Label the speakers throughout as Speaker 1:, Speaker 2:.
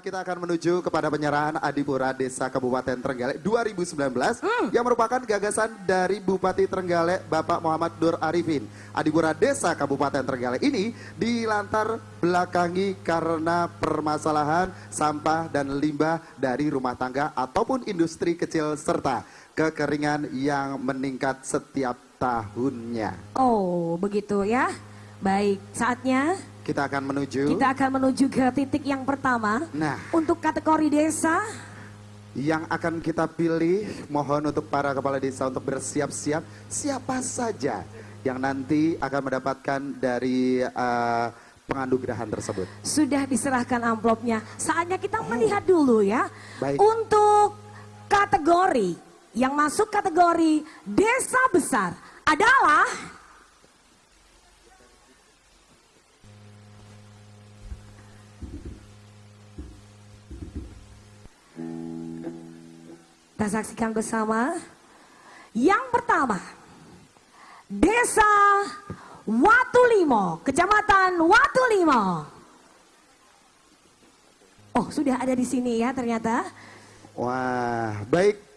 Speaker 1: kita akan menuju kepada penyerahan Adipura Desa Kabupaten Trenggalek 2019 yang merupakan gagasan dari Bupati Trenggalek Bapak Muhammad Nur Arifin. Adipura Desa Kabupaten Trenggalek ini dilantar belakangi karena permasalahan sampah dan limbah dari rumah tangga ataupun industri kecil serta kekeringan yang meningkat setiap tahunnya.
Speaker 2: Oh, begitu ya. Baik, saatnya
Speaker 1: Kita akan menuju
Speaker 2: kita akan menuju ke titik yang pertama.
Speaker 1: Nah.
Speaker 2: Untuk kategori desa,
Speaker 1: yang akan kita pilih. Mohon untuk para kepala desa untuk bersiap-siap siapa saja yang nanti akan mendapatkan dari uh, penganugerahan tersebut.
Speaker 2: sudah diserahkan amplopnya. Saatnya kita melihat dulu ya.
Speaker 1: Baik.
Speaker 2: Untuk kategori yang masuk kategori desa besar adalah Kita saksikan bersama. Yang pertama, Desa Watulimo, Kecamatan Watulimo. Oh, sudah ada di sini ya ternyata.
Speaker 1: Wah, baik.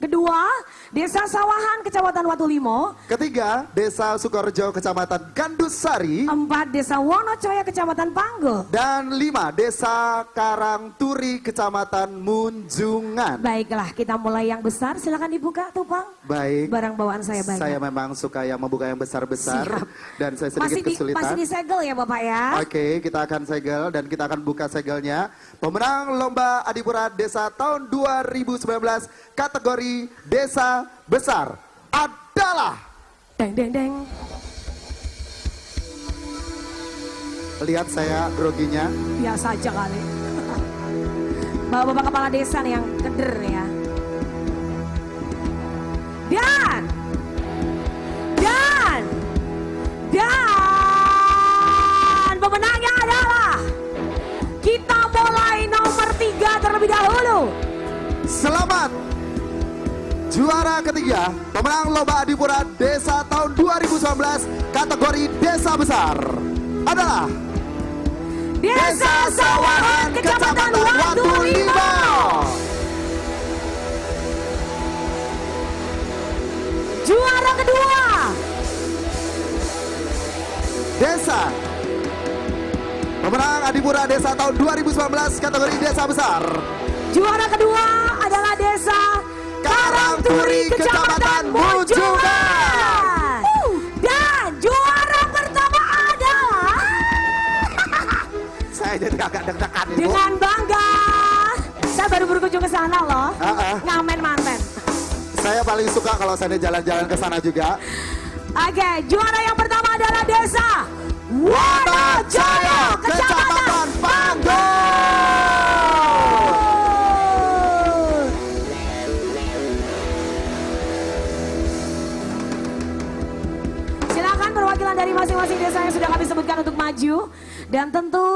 Speaker 2: Kedua, Desa Sawahan, Kecamatan Watulimo.
Speaker 1: Ketiga, Desa Sukorejo, Kecamatan Gandusari.
Speaker 2: Empat, Desa Wonocoya, Kecamatan Panggul.
Speaker 1: Dan lima, Desa Karangturi, Kecamatan Munjungan.
Speaker 2: Baiklah, kita mulai yang besar. Silakan dibuka, Tupang.
Speaker 1: Baik.
Speaker 2: Barang bawaan saya banyak.
Speaker 1: Saya memang suka yang membuka yang besar-besar dan saya sedikit
Speaker 2: masih di,
Speaker 1: kesulitan.
Speaker 2: masih disegel ya Bapak ya.
Speaker 1: Oke, kita akan segel dan kita akan buka segelnya. Pemenang Lomba Adipura Desa tahun 2019 kategori Desa Besar adalah
Speaker 2: Deng deng deng.
Speaker 1: lihat saya groginya.
Speaker 2: Biasa aja kali. Bapak-bapak kepala desa nih yang keder ya.
Speaker 1: Juara ketiga, pemenang Lomba Adipura Desa tahun 2019 kategori Desa Besar adalah
Speaker 2: Desa Sawahan Kecamatan Watu Lima. Juara kedua.
Speaker 1: Desa. Pemenang Adipura Desa tahun 2019 kategori Desa Besar.
Speaker 2: Juara kedua adalah Desa Karangturi Kecamatan Munjungan. Dan juara pertama adalah
Speaker 1: Saya jadi agak deg-degan Ibu
Speaker 2: dengan bangga. Saya baru berkunjung ke sana loh.
Speaker 1: Ah, ah.
Speaker 2: Ngamen manten.
Speaker 1: Saya paling suka kalau saya jalan-jalan ke sana juga
Speaker 2: Oke, juara yang pertama adalah Desa Wonojaya Kecamatan maju dan tentu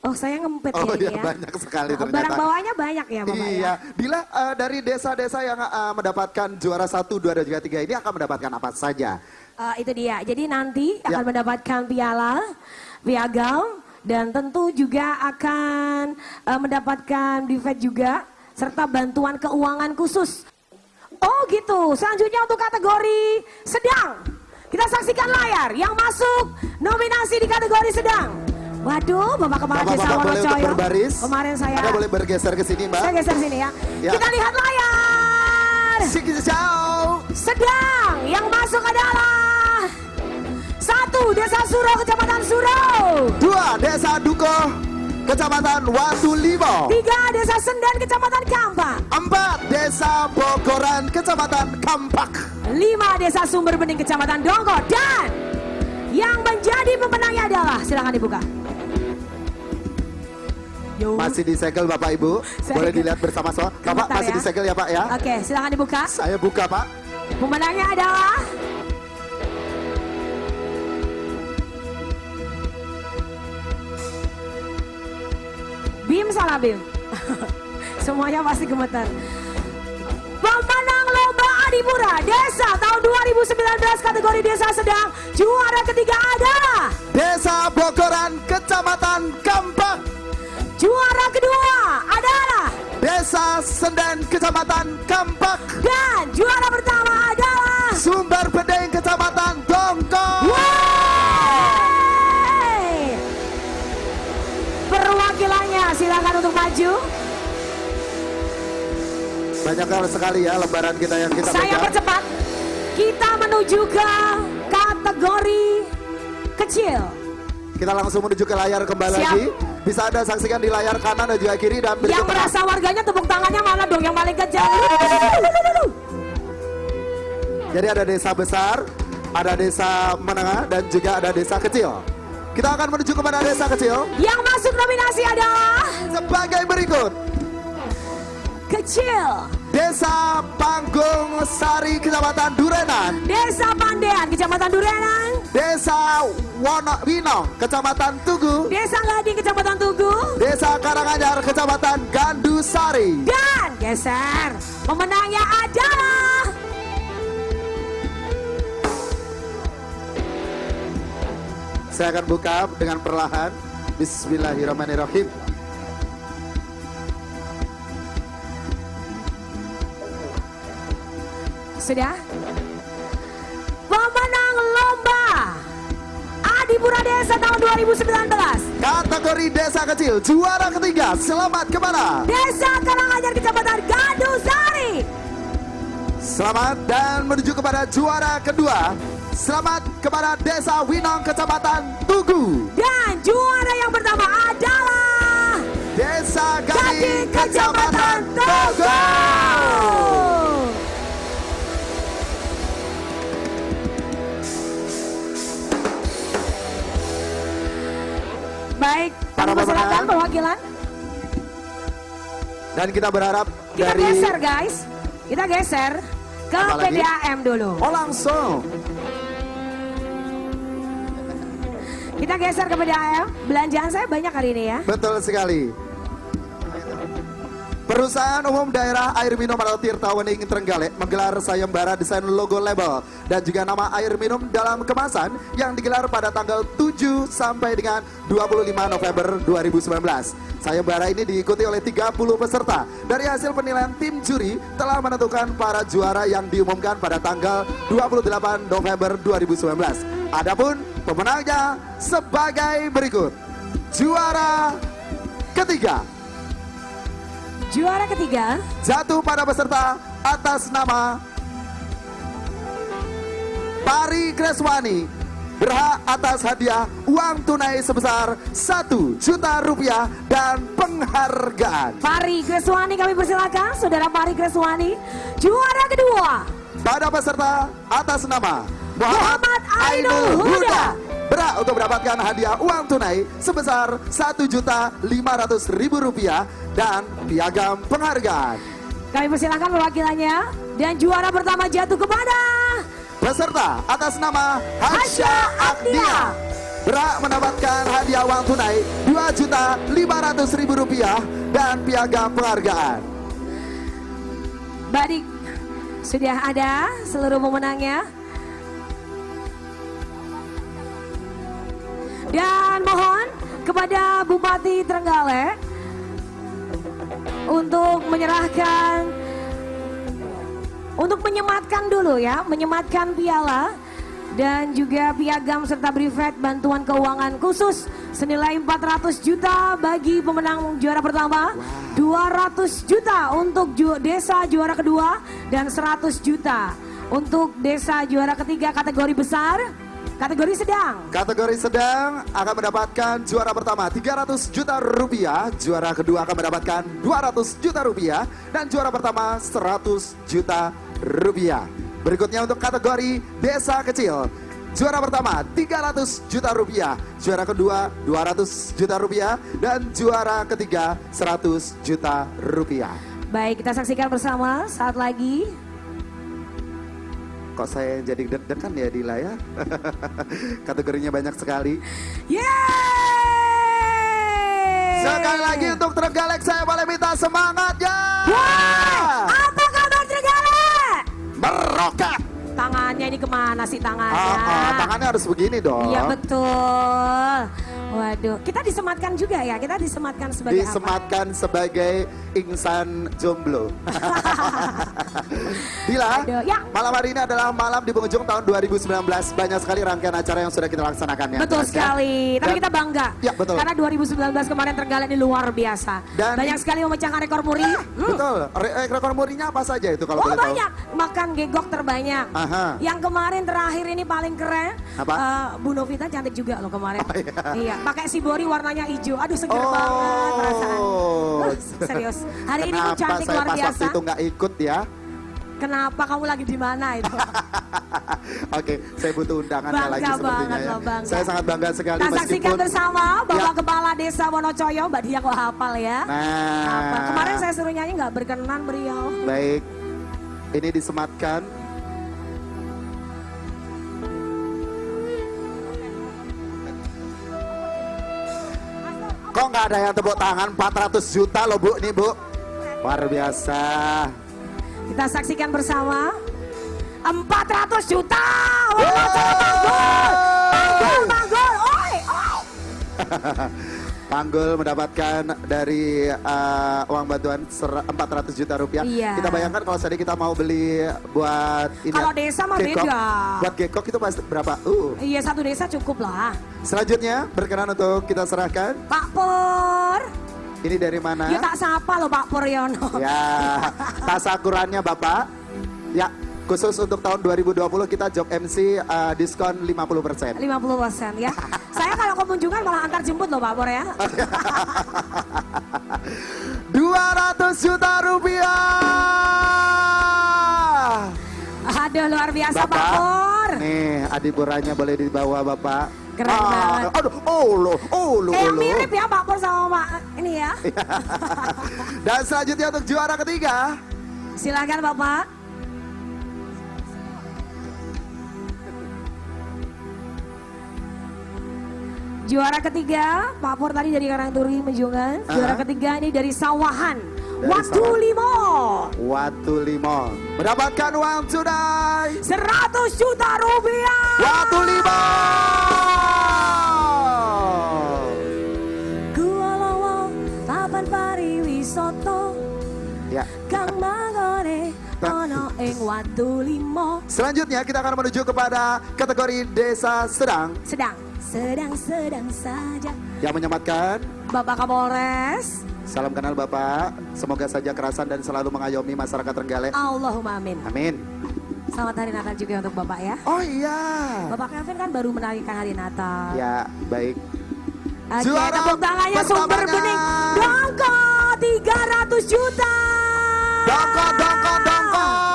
Speaker 2: Oh saya ngempet
Speaker 1: Oh
Speaker 2: ya ya.
Speaker 1: banyak sekali
Speaker 2: Barang
Speaker 1: ternyata
Speaker 2: bawahnya banyak ya Bapak ya.
Speaker 1: Iya, Bila eh, dari desa-desa yang eh, mendapatkan juara 1, 2, dan juga 3 ini akan mendapatkan apa saja?
Speaker 2: Eh, itu dia. Jadi nanti
Speaker 1: Ya.
Speaker 2: akan mendapatkan piala, piagam, dan tentu juga akan eh, mendapatkan buffet juga, serta bantuan keuangan khusus. Oh gitu. Selanjutnya untuk kategori sedang. Kita saksikan layar yang masuk nominasi di kategori sedang. Waduh, Bapak Kepala Desa
Speaker 1: boleh untuk berbaris.
Speaker 2: Kemarin saya,
Speaker 1: Anda boleh bergeser ke sini, Mbak.
Speaker 2: saya geser sini ya.
Speaker 1: Ya.
Speaker 2: Kita lihat layar.
Speaker 1: Siki ciao.
Speaker 2: Sedang yang masuk adalah satu Desa Suro Kecamatan Suro,
Speaker 1: Dua, Desa Duko, Kecamatan Watu Limo.
Speaker 2: tiga Desa Sendan Kecamatan Kampak,
Speaker 1: Empat, Desa Bogoran, Kecamatan Kampak.
Speaker 2: lima Desa Sumber Bening Kecamatan Dongko dan yang menjadi pemenangnya adalah silakan dibuka. Yo.
Speaker 1: Masih disegel Bapak Ibu.
Speaker 2: Saya-
Speaker 1: Boleh dilihat bersama-sama. Bapak
Speaker 2: Sebentar
Speaker 1: masih
Speaker 2: ya.
Speaker 1: disegel ya Pak ya.
Speaker 2: Oke, silakan dibuka.
Speaker 1: Saya buka Pak.
Speaker 2: Pemenangnya adalah Bim. Semuanya pasti gemetar. Pemenang Lomba Adipura Desa tahun 2019 kategori Desa Sedang juara ketiga adalah
Speaker 1: Desa Bogoran, Kecamatan Kampak.
Speaker 2: Juara kedua adalah
Speaker 1: Desa Senden Kecamatan Kampak.
Speaker 2: dan juara pertama adalah
Speaker 1: Sumber
Speaker 2: silakan untuk maju.
Speaker 1: Banyak sekali ya lembaran kita yang kita
Speaker 2: Saya
Speaker 1: pegang.
Speaker 2: percepat. Kita menuju ke kategori kecil.
Speaker 1: Kita langsung menuju ke layar kembali
Speaker 2: Siap.
Speaker 1: lagi. Bisa Anda saksikan di layar kanan dan juga kiri dan
Speaker 2: Yang merasa warganya tepuk tangannya mana dong yang paling kecil?
Speaker 1: Jadi ada desa besar, ada desa menengah dan juga ada desa kecil. Kita akan menuju kepada desa kecil
Speaker 2: Yang masuk nominasi adalah
Speaker 1: sebagai berikut.
Speaker 2: kecil.
Speaker 1: Desa Panggung Sari Kecamatan Durenan,
Speaker 2: Desa Pandean, Kecamatan Durenan.
Speaker 1: Desa Wono Winong Kecamatan Tugu,
Speaker 2: Desa Gading, Kecamatan Tugu.
Speaker 1: Desa Karanganyar Kecamatan Gandusari.
Speaker 2: Dan geser. Pemenangnya adalah
Speaker 1: Saya akan buka dengan perlahan. Bismillahirrahmanirrahim.
Speaker 2: sudah. Pemenang lomba Adipura Desa tahun 2019.
Speaker 1: Kategori desa kecil juara ketiga. Selamat kepada
Speaker 2: Desa Karanganyar, Kecamatan Gandusari.
Speaker 1: Selamat dan menuju kepada juara kedua. Selamat kepada Desa Winong Kecamatan Tugu.
Speaker 2: Dan juara yang pertama adalah
Speaker 1: Desa
Speaker 2: Gading
Speaker 1: Gading
Speaker 2: Kecamatan Tugu. Baik,
Speaker 1: Para pemenang.
Speaker 2: perwakilan.
Speaker 1: Dan kita berharap
Speaker 2: Kita
Speaker 1: dari
Speaker 2: geser guys. Kita geser ke
Speaker 1: Apa lagi?
Speaker 2: PDAM dulu.
Speaker 1: Oh langsung.
Speaker 2: Kita geser ke PDAM. Belanjaan saya banyak hari ini ya.
Speaker 1: Betul sekali. Perusahaan Umum Daerah Air Minum atau Tirta Wening Trenggalek menggelar sayembara desain logo label dan juga nama air minum dalam kemasan yang digelar pada tanggal 7 sampai dengan 25 November 2019. Sayembara ini diikuti oleh 30 peserta. Dari hasil penilaian tim juri telah menentukan para juara yang diumumkan pada tanggal 28 November 2019. Adapun pemenangnya sebagai berikut. Juara ketiga.
Speaker 2: Juara ketiga.
Speaker 1: Jatuh pada peserta atas nama Pari Kreswani. Berhak atas hadiah uang tunai sebesar 1 juta rupiah dan penghargaan.
Speaker 2: Pari Kreswani kami persilakan Saudara Pari Kreswani. Juara kedua.
Speaker 1: Pada peserta atas nama Muhammad
Speaker 2: Muhammad Ainul Huda.
Speaker 1: Berhak untuk mendapatkan hadiah uang tunai sebesar 1 juta 500 ribu rupiah dan piagam penghargaan.
Speaker 2: Kami persilakan perwakilannya Dan juara pertama jatuh kepada
Speaker 1: Peserta atas nama Hasya Agnia berhak mendapatkan hadiah uang tunai 2 juta 500 ribu rupiah dan piagam penghargaan.
Speaker 2: Badik Sudah ada seluruh pemenangnya Dan mohon kepada Bupati Trenggalek untuk menyerahkan untuk menyematkan dulu ya, menyematkan piala dan juga piagam serta brevet bantuan keuangan khusus senilai 400 juta bagi pemenang juara pertama, 200 juta untuk ju- desa juara kedua dan 100 juta untuk desa juara ketiga kategori besar, kategori sedang.
Speaker 1: Kategori sedang akan mendapatkan juara pertama 300 juta rupiah, juara kedua akan mendapatkan 200 juta rupiah, dan juara pertama 100 juta rupiah. Berikutnya untuk kategori desa kecil. Juara pertama 300 juta rupiah, juara kedua 200 juta rupiah, dan juara ketiga 100 juta rupiah.
Speaker 2: Baik, kita saksikan bersama saat lagi.
Speaker 1: Kok saya yang jadi deg-degan ya di layar? Kategorinya banyak sekali.
Speaker 2: Yeay!
Speaker 1: Sekali lagi untuk Trenggalek saya boleh minta semangatnya.
Speaker 2: Wah, apa kabar Trenggalek?
Speaker 1: Meroket.
Speaker 2: Tangannya ini ke mana sih tangannya?
Speaker 1: Ah, ah, tangannya harus begini dong.
Speaker 2: Iya betul. Waduh, kita disematkan juga ya, kita disematkan sebagai apa?
Speaker 1: Disematkan sebagai insan jomblo. Dila,
Speaker 2: Aduh, ya.
Speaker 1: malam hari ini adalah malam di penghujung tahun 2019. Banyak sekali rangkaian acara yang sudah kita laksanakan ya.
Speaker 2: Betul
Speaker 1: Mas, ya.
Speaker 2: sekali, tapi
Speaker 1: Dan-
Speaker 2: kita bangga.
Speaker 1: Ya, betul.
Speaker 2: Karena 2019 kemarin Trenggalek ini luar biasa.
Speaker 1: Dan-
Speaker 2: Banyak sekali memecahkan rekor muri. Hmm.
Speaker 1: Betul. Re- eh, rekor murinya apa saja itu kalau
Speaker 2: Oh
Speaker 1: boleh tahu?
Speaker 2: banyak, makan gegok terbanyak.
Speaker 1: Aha.
Speaker 2: Yang kemarin terakhir ini paling keren.
Speaker 1: Apa?
Speaker 2: eh, Bu Novita cantik juga loh kemarin.
Speaker 1: Oh, iya.
Speaker 2: iya, pakai sibori warnanya hijau. Aduh seger
Speaker 1: Oh.
Speaker 2: banget perasaan. Uh, serius. Hari ini
Speaker 1: Kenapa
Speaker 2: cantik
Speaker 1: saya
Speaker 2: luar
Speaker 1: pas
Speaker 2: biasa.
Speaker 1: waktu itu nggak ikut ya?
Speaker 2: Kenapa kamu lagi di mana itu?
Speaker 1: Oke, saya butuh undangannya
Speaker 2: Bangga
Speaker 1: lagi sepertinya
Speaker 2: banget
Speaker 1: ya.
Speaker 2: loh, bangga.
Speaker 1: Saya sangat bangga sekali
Speaker 2: Kita saksikan
Speaker 1: meskipun
Speaker 2: bersama Bapak
Speaker 1: Ya.
Speaker 2: Kepala Desa Wonocoyo, Mbak Dia kok hafal ya.
Speaker 1: Nah.
Speaker 2: Hafal. Kemarin saya suruh nyanyi nggak berkenan beliau.
Speaker 1: Baik, ini disematkan. Kok nggak ada yang tepuk tangan 400 juta loh bu nih bu Luar biasa
Speaker 2: Kita saksikan bersama 400 juta. Wonocoyo Panggul. Panggul, panggul. Oi, oi.
Speaker 1: Panggul mendapatkan dari uh, uang bantuan ser- 400 juta rupiah
Speaker 2: Iya.
Speaker 1: Kita bayangkan kalau tadi kita mau beli buat ini
Speaker 2: Kalau
Speaker 1: ya,
Speaker 2: desa mah
Speaker 1: gekok.
Speaker 2: beda.
Speaker 1: Buat gekok itu pasti berapa? Uh.
Speaker 2: Iya satu desa cukup lah.
Speaker 1: Selanjutnya berkenan untuk kita serahkan
Speaker 2: Pak Pur.
Speaker 1: Ini dari mana?
Speaker 2: Ya tak sapa loh Pak Puryono.
Speaker 1: Ya, tasakurannya Bapak. Ya, khusus untuk tahun 2020 kita job MC uh, diskon 50%.
Speaker 2: 50% ya. Saya kalau kemunjungan malah antar jemput loh Pak Pur ya.
Speaker 1: 200 juta rupiah.
Speaker 2: Aduh luar biasa Pak Pur.
Speaker 1: Nih, adiburannya boleh dibawa Bapak.
Speaker 2: Keren banget.
Speaker 1: Aduh, oh lo, oh lo,
Speaker 2: Eh
Speaker 1: oh
Speaker 2: yang
Speaker 1: lo.
Speaker 2: mirip ya Pak Pur sama Pak ini ya.
Speaker 1: Dan selanjutnya untuk juara ketiga.
Speaker 2: Silakan Bapak. Juara ketiga, Pak Pur tadi dari Karangturi Menjungan. Juara
Speaker 1: Aha.
Speaker 2: ketiga ini dari Sawahan.
Speaker 1: Dari
Speaker 2: Watu
Speaker 1: Sawahan.
Speaker 2: Limo.
Speaker 1: Watu Limo mendapatkan uang tunai
Speaker 2: 100 juta rupiah.
Speaker 1: Watu Limo.
Speaker 2: Gua papan pariwisoto.
Speaker 1: Ya.
Speaker 2: Kang Mangone, ono ing Watu Limo.
Speaker 1: Selanjutnya kita akan menuju kepada kategori desa sedang
Speaker 2: Sedang, sedang, sedang saja.
Speaker 1: yang menyematkan.
Speaker 2: Bapak Kapolres,
Speaker 1: Salam kenal Bapak. Semoga saja kerasan dan selalu mengayomi masyarakat Trenggalek.
Speaker 2: Allahumma amin.
Speaker 1: Amin.
Speaker 2: Selamat hari Natal juga untuk Bapak ya.
Speaker 1: Oh iya.
Speaker 2: Bapak Kevin kan baru merayakan hari Natal.
Speaker 1: Ya, baik.
Speaker 2: Oke,
Speaker 1: Juara
Speaker 2: tepuk tangannya sumber bening. Dongko 300 juta.
Speaker 1: Dongko, dongko. Dongko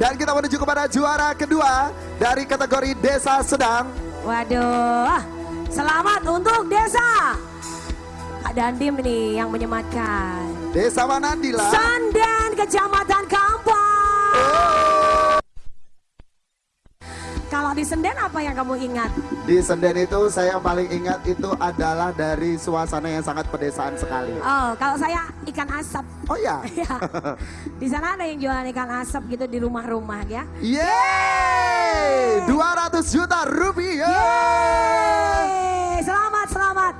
Speaker 1: dan kita menuju kepada juara kedua dari kategori desa sedang.
Speaker 2: Waduh, selamat untuk desa. Kak Dandim nih yang menyematkan.
Speaker 1: Desa mana Dila?
Speaker 2: Sanden, Kecamatan Kampar. Kalau di Senden apa yang kamu ingat?
Speaker 1: Di Senden itu saya paling ingat itu adalah dari suasana yang sangat pedesaan sekali.
Speaker 2: Oh, kalau saya ikan asap.
Speaker 1: Oh ya.
Speaker 2: Ya. Di sana ada yang jualan ikan asap gitu di rumah-rumah ya.
Speaker 1: Yeay! 200 juta rupiah.
Speaker 2: Yeay, selamat, selamat.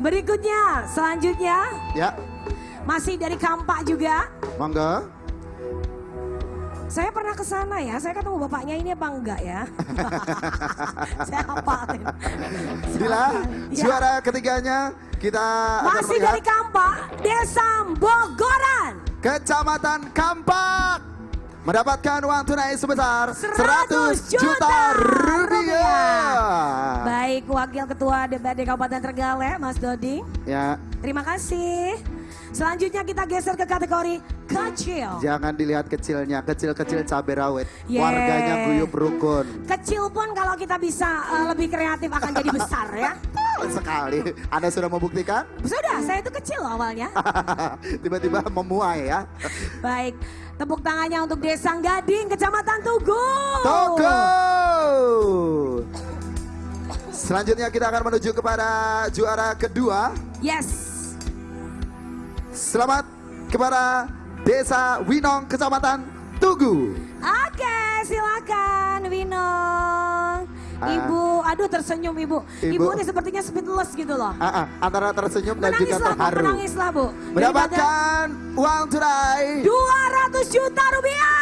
Speaker 2: Berikutnya, selanjutnya
Speaker 1: Ya,
Speaker 2: masih dari Kampak juga.
Speaker 1: monggo.
Speaker 2: Saya pernah ke sana ya, saya ketemu bapaknya ini apa enggak ya? saya hafalin.
Speaker 1: Dila,
Speaker 2: Ya.
Speaker 1: juara ketiganya kita
Speaker 2: Masih dari Kampak, Desa Bogoran.
Speaker 1: Kecamatan Kampak mendapatkan uang tunai sebesar
Speaker 2: 100
Speaker 1: 100 juta rupiah.
Speaker 2: Baik, Wakil Ketua DPRD Kabupaten Trenggalek, Mas Dodi.
Speaker 1: Ya,
Speaker 2: Terima kasih. Selanjutnya kita geser ke kategori kecil.
Speaker 1: jangan dilihat kecilnya, kecil-kecil cabai rawit.
Speaker 2: Yeay.
Speaker 1: Warganya guyup rukun.
Speaker 2: Kecil pun kalau kita bisa eh, lebih kreatif akan jadi besar ya.
Speaker 1: Sekali. Anda sudah membuktikan?
Speaker 2: Sudah, saya itu kecil awalnya.
Speaker 1: Tiba-tiba memuai ya.
Speaker 2: Baik, tepuk tangannya untuk Desa Gading, Kecamatan Tugu.
Speaker 1: Toko. Selanjutnya kita akan menuju kepada juara kedua.
Speaker 2: Yes.
Speaker 1: Selamat kepada Desa Winong, Kecamatan Tugu.
Speaker 2: Oke, silakan Winong.
Speaker 1: Ah.
Speaker 2: Ibu, aduh tersenyum ibu. Ibu,
Speaker 1: Ibu.
Speaker 2: ini sepertinya speechless gitu loh.
Speaker 1: Ah, ah, antara tersenyum dan juga
Speaker 2: Menangislah bu,
Speaker 1: terharu.
Speaker 2: menangislah bu. Daripada
Speaker 1: Mendapatkan uang tunai.
Speaker 2: 200 juta rupiah.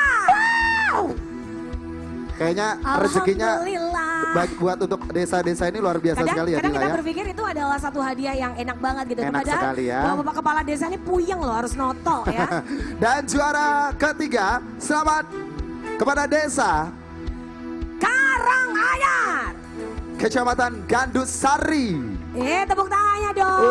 Speaker 1: Kayaknya rezekinya. Bagi buat untuk desa-desa ini luar biasa
Speaker 2: Kadang,
Speaker 1: sekali ya
Speaker 2: kadang
Speaker 1: Dila
Speaker 2: kita
Speaker 1: ya.
Speaker 2: berpikir itu adalah satu hadiah yang enak banget gitu.
Speaker 1: Enak
Speaker 2: Padahal
Speaker 1: sekali ya.
Speaker 2: Bapak kepala desa ini puyeng loh harus noto ya.
Speaker 1: Dan juara ketiga, selamat kepada desa
Speaker 2: Karanganyar.
Speaker 1: Kecamatan Gandusari.
Speaker 2: Eh tepuk tangannya dong.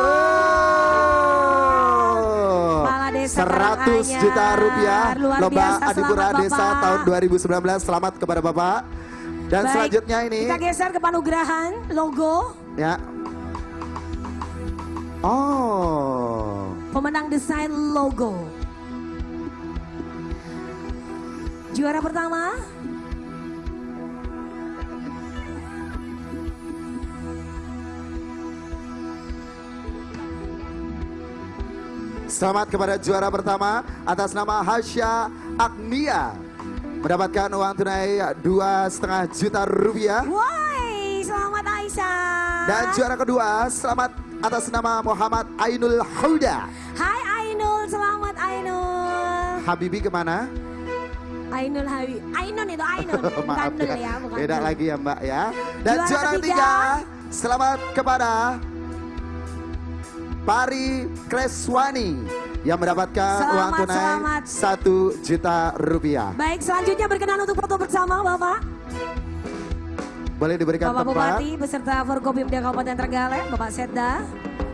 Speaker 1: Oh,
Speaker 2: Kepala Desa
Speaker 1: 100
Speaker 2: Karanganyar.
Speaker 1: juta rupiah
Speaker 2: Luar
Speaker 1: lomba Adipura Desa
Speaker 2: Bapak.
Speaker 1: tahun 2019. Selamat kepada Bapak. Dan
Speaker 2: Baik,
Speaker 1: selanjutnya ini
Speaker 2: Kita geser ke panugerahan logo
Speaker 1: ya. Oh.
Speaker 2: pemenang desain logo. Juara pertama
Speaker 1: Selamat kepada juara pertama atas nama Hasya Agnia mendapatkan uang tunai dua setengah juta rupiah.
Speaker 2: Woi, selamat Aisyah.
Speaker 1: Dan juara kedua selamat atas nama Muhammad Ainul Huda.
Speaker 2: Hai Ainul, selamat Ainul.
Speaker 1: Habibi ke mana?
Speaker 2: Ainul Hawi. Ainun itu Ainun, bukan
Speaker 1: Maaf
Speaker 2: Nul ya, bukan
Speaker 1: Beda lagi ya Mbak ya. Dan
Speaker 2: Juara
Speaker 1: juara,
Speaker 2: ketiga.
Speaker 1: ketiga selamat kepada Pari Kreswani yang mendapatkan
Speaker 2: Selamat,
Speaker 1: uang tunai satu juta rupiah.
Speaker 2: Baik, selanjutnya berkenan untuk foto bersama Bapak.
Speaker 1: Boleh diberikan
Speaker 2: Bapak
Speaker 1: tempat?
Speaker 2: Bupati beserta Forkopimda Kabupaten Trenggalek, Bapak Setda.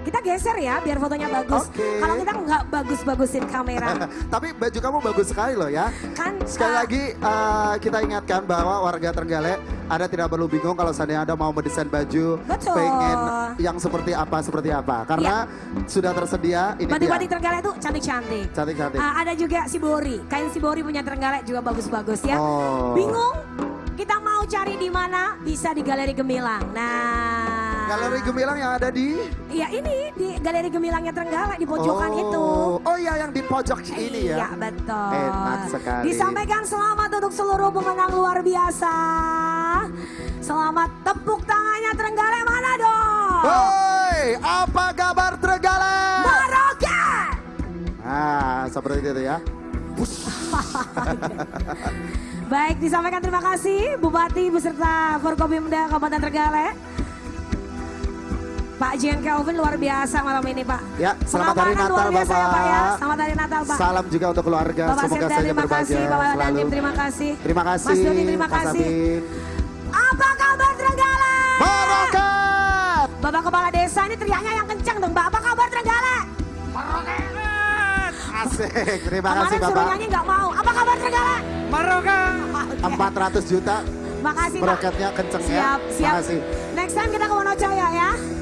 Speaker 2: Kita geser ya biar fotonya bagus.
Speaker 1: Oke.
Speaker 2: Kalau kita nggak bagus-bagusin kamera,
Speaker 1: Tapi baju kamu bagus sekali loh ya.
Speaker 2: kan
Speaker 1: Sekali
Speaker 2: uh,
Speaker 1: lagi eh, kita ingatkan bahwa warga Trenggalek Anda tidak perlu bingung kalau seandainya Anda mau mendesain baju
Speaker 2: Betul.
Speaker 1: pengen yang seperti apa seperti apa karena sudah tersedia ini
Speaker 2: batik-batik. Trenggalek itu cantik-cantik.
Speaker 1: Cantik-cantik.
Speaker 2: Ah, ada juga Sibori, kain Sibori punya Trenggalek juga bagus-bagus ya.
Speaker 1: Oh.
Speaker 2: Bingung? Kita mau cari di mana? Bisa di Galeri Gemilang. Nah,
Speaker 1: Galeri Gemilang yang ada di
Speaker 2: Ya ini di Galeri Gemilangnya Trenggalek di pojokan
Speaker 1: oh.
Speaker 2: itu.
Speaker 1: Oh iya yang di pojok ini ya.
Speaker 2: Iya betul.
Speaker 1: Enak sekali.
Speaker 2: Disampaikan selamat untuk seluruh pemenang luar biasa. Selamat tepuk tangannya Trenggalek mana dong?
Speaker 1: Hoi, apa kabar Trenggalek?
Speaker 2: Marokan.
Speaker 1: Ah, seperti itu ya.
Speaker 2: Baik disampaikan terima kasih Bupati beserta Forkopimda Kabupaten Trenggalek. Pak Jen Kelvin luar biasa malam ini Pak.
Speaker 1: Ya, selamat hari Natal
Speaker 2: biasa ya,
Speaker 1: Bapak.
Speaker 2: Pak ya. Selamat hari Natal Pak.
Speaker 1: Salam juga untuk keluarga,
Speaker 2: Bapak
Speaker 1: semoga saja
Speaker 2: terima
Speaker 1: berbahagia
Speaker 2: kasih, Bapak
Speaker 1: selalu.
Speaker 2: Dandim terima kasih.
Speaker 1: Terima kasih.
Speaker 2: Mas Doni terima
Speaker 1: Mas
Speaker 2: kasih. Apa kabar Trenggalek?
Speaker 1: Barokat.
Speaker 2: Bapak Kepala Desa ini teriaknya yang kencang dong Mbak. Apa kabar Trenggalek?
Speaker 1: Asik, terima kasih
Speaker 2: Kemarin suruh
Speaker 1: Bapak.
Speaker 2: nyanyi nggak mau. Apa kabar Trenggalek?
Speaker 3: Marokan.
Speaker 1: 400 juta
Speaker 2: Makasih Pak.
Speaker 1: meroketnya kenceng ya.
Speaker 2: Siap, siap.
Speaker 1: Makasih.
Speaker 2: Next time kita ke Wonocaya ya.